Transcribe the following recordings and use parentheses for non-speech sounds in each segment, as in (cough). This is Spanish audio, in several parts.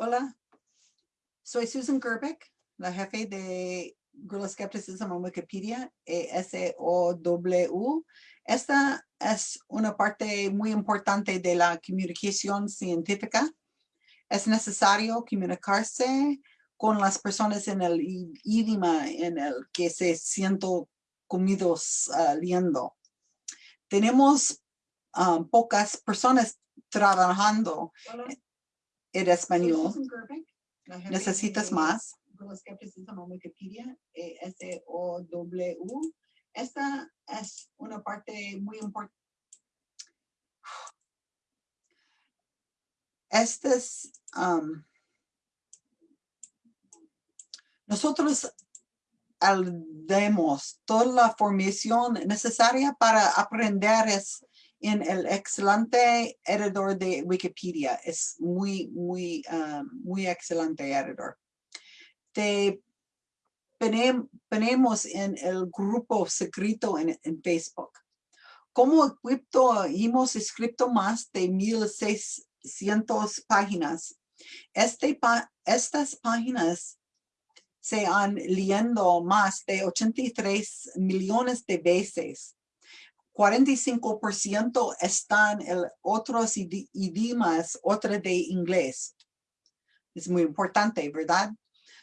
Hola, soy Susan Gerbeck, la jefe de Guerrilla Skepticism en Wikipedia, E S-O-W. Esta es una parte muy importante de la comunicación científica. Es necesario comunicarse con las personas en el idioma en el que se sienten comidos uh, leyendo. Tenemos um, pocas personas trabajando en soy español. ¿Necesitas más? E. Esta es una parte muy importante. Estas, um, nosotros demos toda la formación necesaria para aprender es en el excelente editor de Wikipedia. Es muy, muy, um, muy excelente editor. Te ponem- ponemos en el grupo secreto en, Facebook. Como equipo hemos escrito más de 1600 páginas. Este estas páginas se han leyendo más de 83 millones de veces. 45% están en otros idi- idiomas, otra de inglés. Es muy importante, ¿verdad?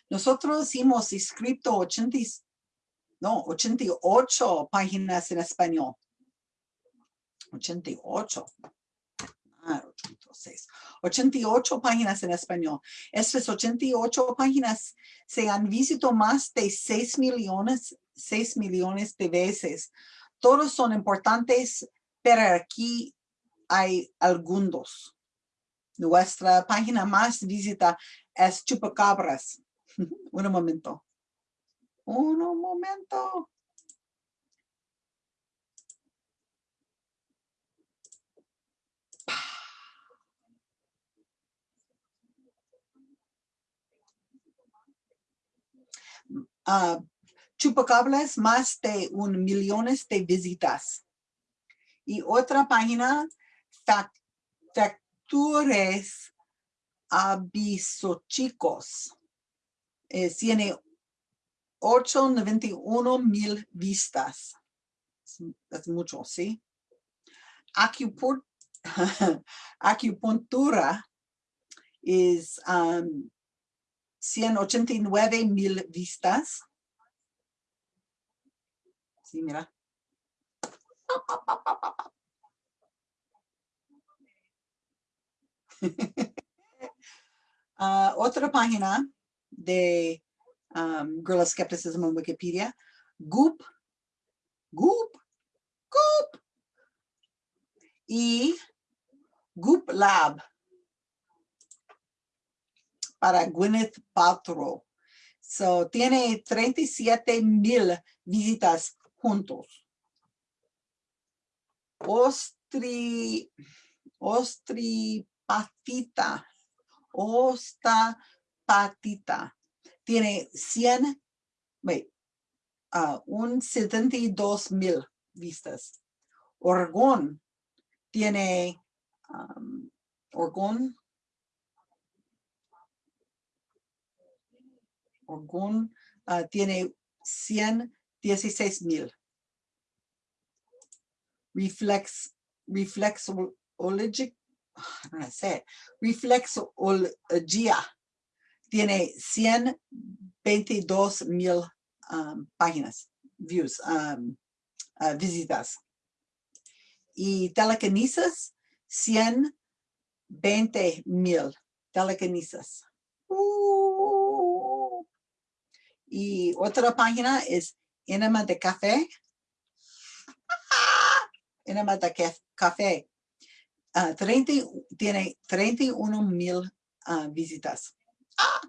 Nosotros hemos escrito 80, y- no, 88 páginas en español. 88. Ah, 86. 88 páginas en español. Estas 88 páginas se han visto más de 6 millones, 6 millones de veces. Todos son importantes, pero aquí hay algunos. Nuestra página más visita es Chupacabras. (laughs) Un momento. Un momento. Ah, Chupacabras, más de un millones de visitas. Y otra página, fac- Factures Abisochicos. Eh, tiene 891 mil vistas. Es, es mucho, ¿sí? Acupuntura (laughs) es um, 189 mil vistas. Sí, mira. (laughs) Ah, otra página de um, Guerrilla Skepticism en Wikipedia, Goop, Goop, Goop, y Goop Lab. Para Gwyneth Paltrow. So, tiene 37 mil visitas juntos. Ostri, ostripatita, ostapatita. Tiene 100, wait, ah, un 72 mil vistas. Orgón tiene, um, Orgón, Orgón ah, tiene 116 mil. Reflex, reflexologic, (sighs) I don't know to say it, reflexología tiene 122 mil um, páginas, views, um, ah, visitas. Y telequinesis, 120 mil telequinesis. Uh. Y otra página es Enema de Café. (laughs) Ca- Café. Ah, 30 tiene 31 mil ah, visitas. Ah,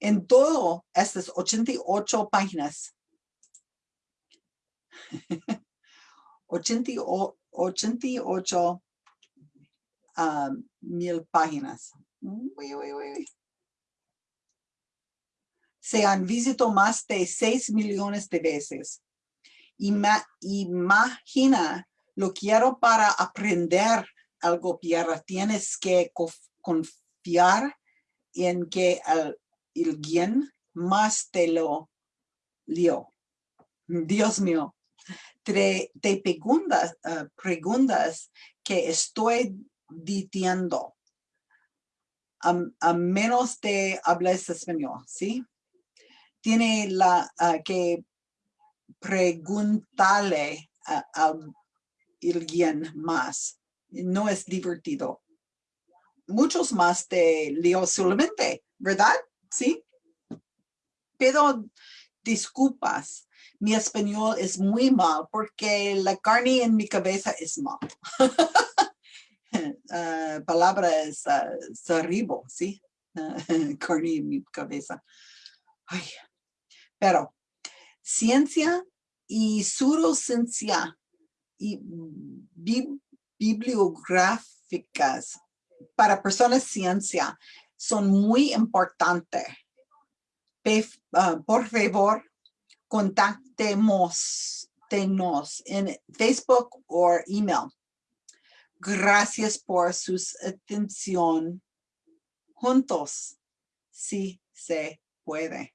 En todo estas 88 páginas. (laughs) 88, 88 ah, mil páginas. Uy, uy, uy. Se han visitado más de 6 millones de veces. Ima- imagina, lo quiero para aprender algo, Pierre. Tienes que conf- confiar en que al- alguien más te lo dio. Dios mío, te, te preguntas, ah, preguntas que estoy diciendo. A, menos de hablas español, ¿sí? Tiene la ah, que preguntarle a alguien más. No es divertido. Muchos más te leo solamente, ¿verdad? Sí. Pero disculpas, mi español es muy mal porque la carne en mi cabeza es mal. (laughs) Palabras ah, arriba, ¿sí? Ah, (laughs) carne en mi cabeza. Pero ciencia y pseudociencia y bi- bibliográficas para personas ciencia son muy importantes. Ah, por favor, contactemos en Facebook o email. Gracias por su atención. Juntos, si se puede.